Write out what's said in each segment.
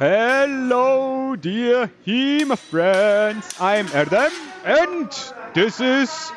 Hello, dear HEMA friends. I'm Erdem, and this is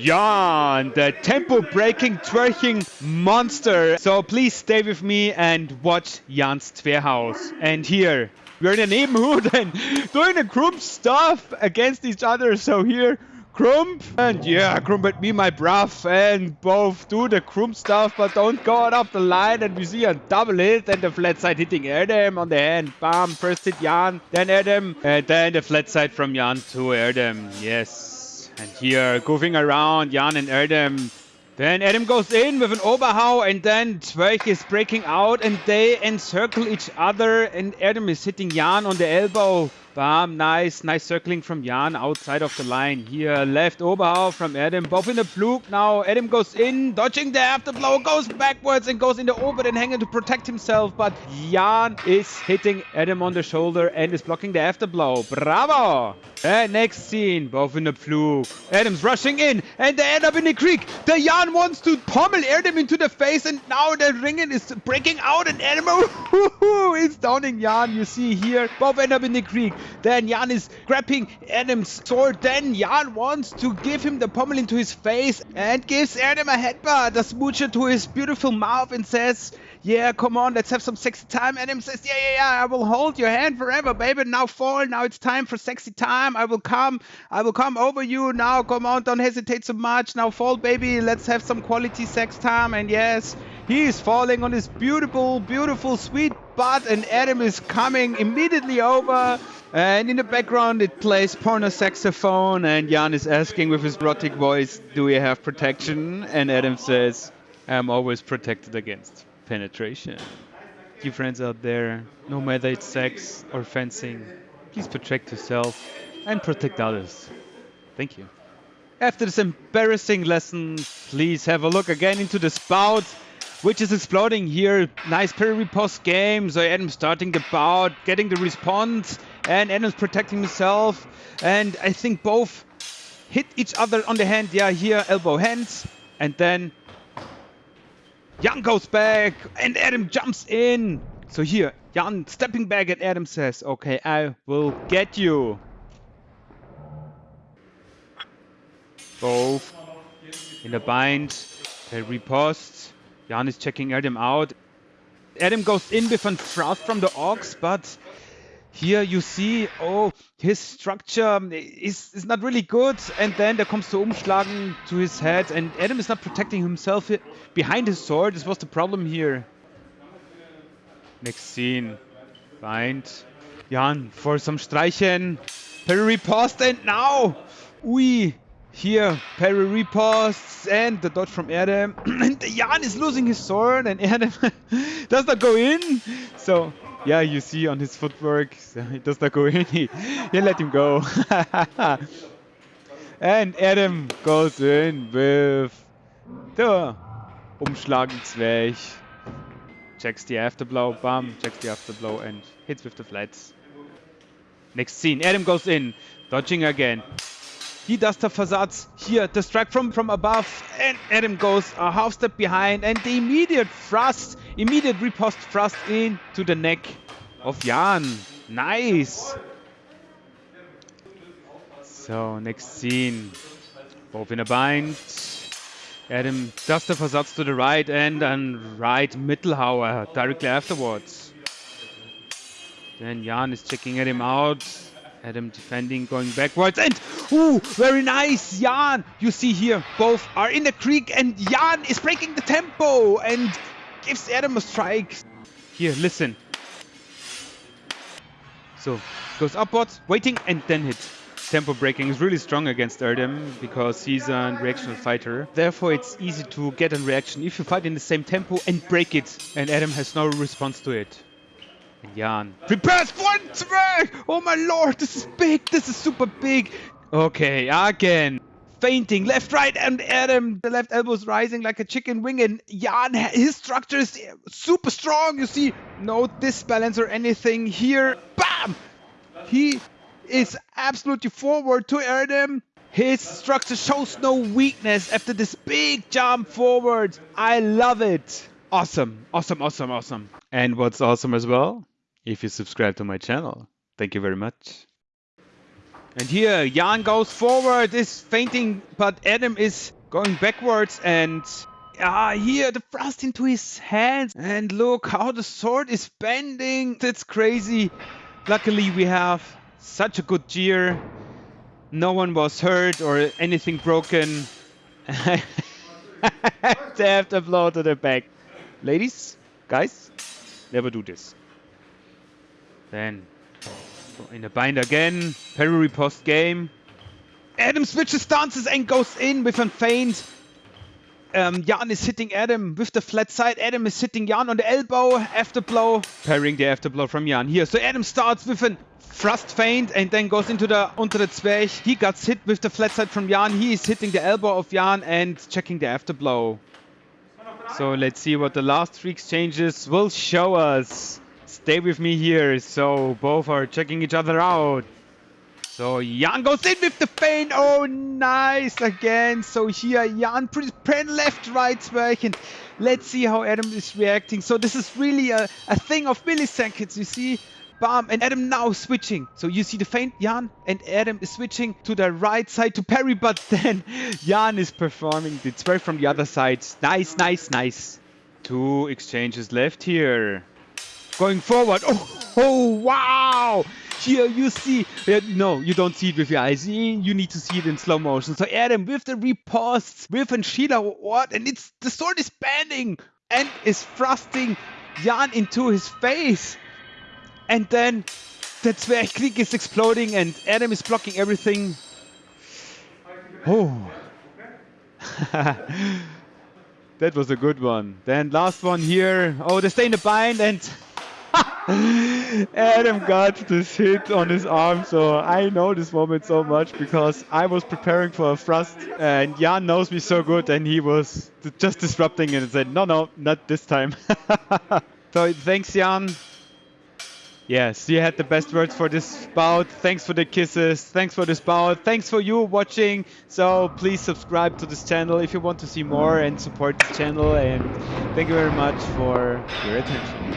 Jan, the tempo breaking, twerking monster. So please stay with me and watch Jan's Twerhaus. And here, we're in a neighborhood and doing the group stuff against each other. So here, Crump and yeah, Crump and me, my bruv, and both do the Crump stuff, but don't go out of the line. And we see a double hit and the flat side hitting Adam on the hand. Bam, first hit Jan, then Adam, and then the flat side from Jan to Adam. Yes. And here, goofing around, Jan and Adam. Then Adam goes in with an Oberhau and then Zwerch is breaking out and they encircle each other and Adam is hitting Jan on the elbow. Bam, nice, nice circling from Jan outside of the line. Here, left Oberhau from Adam, both in the Pflug. Now Adam goes in, dodging the afterblow, goes backwards and goes in the open and hanging to protect himself. But Jan is hitting Adam on the shoulder and is blocking the afterblow. Bravo! And next scene, both in the Pflug. Adam's rushing in and they end up in the Krieg. The Jan wants to pummel Adam into the face and now the ringen is breaking out and Adam is downing Jan. You see here, both end up in the Krieg. Then Jan is grabbing Adam's sword. Then Jan wants to give him the pommel into his face and gives Adam a headbutt, a smoocher to his beautiful mouth and says, yeah, come on, let's have some sexy time. Adam says, yeah, yeah, yeah, I will hold your hand forever, baby. Now fall. Now it's time for sexy time. I will come. I will come over you. Now, come on, don't hesitate so much. Now fall, baby. Let's have some quality sex time. And yes, he is falling on his beautiful, beautiful, sweet butt. And Adam is coming immediately over. And in the background, it plays porno saxophone, and Jan is asking with his erotic voice, Do we have protection? And Adam says, I'm always protected against penetration. You friends out there, no matter it's sex or fencing, please protect yourself and protect others. Thank you. After this embarrassing lesson, please have a look again into the spout which is exploding here. Nice parry riposte game. So Adam starting the bout, getting the response, and Adam's protecting himself. And I think both hit each other on the hand. Yeah, here elbow hands, and then Jan goes back, and Adam jumps in. So here, Jan stepping back, and Adam says, "Okay, I will get you." Both in the bind, they riposte. Jan is checking Adam out. Adam goes in with a thrust from the Ox, but here you see, oh, his structure is, is not really good. And then there comes the Umschlagen to his head, and Adam is not protecting himself behind his sword. This was the problem here. Next scene. Bind. Jan for some Streichen. Parry riposte, and now, ui, here, parry riposte and the dodge from Erdem. and Jan is losing his sword and Erdem does not go in. So, yeah, you see on his footwork, he does not go in. He, he let him go. and Adam goes in with the Umschlagen Zwerch. Checks the afterblow, bam, checks the afterblow and hits with the flats. Next scene, Adam goes in, dodging again. He does the Versatz here, the strike from, from above, and Adam goes a half step behind, and the immediate thrust, immediate riposte thrust into the neck of Jan. Nice! So, next scene. Both in a bind. Adam does the Versatz to the right and then right Mittelhauer directly afterwards. Then Jan is checking Adam out. Adam defending, going backwards, and ooh, very nice, Jan. You see here, both are in the Krieg, and Jan is breaking the tempo and gives Adam a strike. Here, listen. So goes upwards, waiting, and then hit. Tempo breaking is really strong against Erdem because he's a reactional fighter. Therefore, it's easy to get a reaction if you fight in the same tempo and break it, and Adam has no response to it. Jan. Prepares one smash! Oh my lord, this is big, this is super big. Okay, again. Fainting, left, right, and Adam, the left elbow is rising like a chicken wing, and Jan, his structure is super strong. You see, no disbalance or anything here. Bam! He is absolutely forward to Adam. His structure shows no weakness after this big jump forward. I love it. Awesome, awesome, awesome, awesome. And what's awesome as well? if you subscribe to my channel. Thank you very much. And here, Jan goes forward, is fainting, but Adam is going backwards and ah, here the thrust into his hands. And look how the sword is bending. That's crazy. Luckily, we have such a good gear. No one was hurt or anything broken. they have to blow to the back. Ladies, guys, never do this. Then in the bind again. Parry riposte game. Adam switches stances and goes in with a feint. Um, Jan is hitting Adam with the flat side. Adam is hitting Jan on the elbow after blow. Parrying the after blow from Jan here. So Adam starts with a thrust feint and then goes into the unter the Zwerch. He gets hit with the flat side from Jan. He is hitting the elbow of Jan and checking the after blow. So let's see what the last three exchanges will show us. Stay with me here. So both are checking each other out. So Jan goes in with the feint. Oh, nice again. So here Jan pen left, right, Zwerch. And let's see how Adam is reacting. So this is really a, a thing of milliseconds. You see, bam, and Adam now switching. So you see the feint, Jan, and Adam is switching to the right side to parry, but then Jan is performing the Zwerch from the other side. Nice, nice, nice. Two exchanges left here. Going forward. Oh, oh wow! Here you see, uh, no, you don't see it with your eyes. You need to see it in slow motion. So Adam with the riposte, with and Sheila, what? And it's the sword is bending and is thrusting Jan into his face. And then the Zwerchkrieg is exploding and Adam is blocking everything. Oh. that was a good one. Then last one here. Oh, they stay in the bind and Adam got this hit on his arm, so I know this moment so much because I was preparing for a thrust and Jan knows me so good and he was just disrupting it and said, no, no, not this time. so thanks Jan. Yes, you had the best words for this bout. Thanks for the kisses. Thanks for this bout. Thanks for you watching. So please subscribe to this channel if you want to see more and support this channel. And thank you very much for your attention.